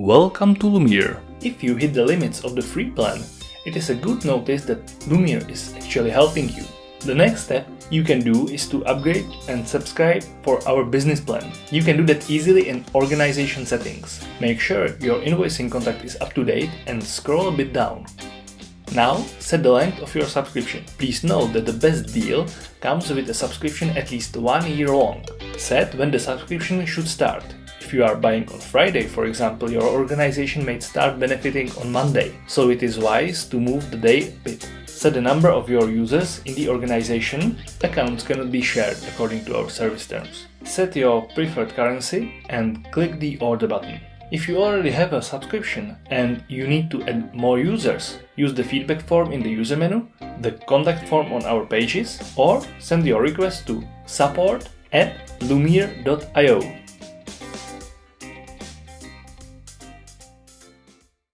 Welcome to Lumeer. If you hit the limits of the free plan, it is a good notice that Lumeer is actually helping you. The next step you can do is to upgrade and subscribe for our business plan. You can do that easily in organization settings. Make sure your invoicing contact is up to date and scroll a bit down. Now set the length of your subscription. Please note that the best deal comes with a subscription at least one year long. Set when the subscription should start. If you are buying on Friday, for example, your organization may start benefiting on Monday, so it is wise to move the day a bit. Set the number of your users in the organization. Accounts cannot be shared according to our service terms. Set your preferred currency and click the order button. If you already have a subscription and you need to add more users, use the feedback form in the user menu, the contact form on our pages, or send your request to support at lumeer.io.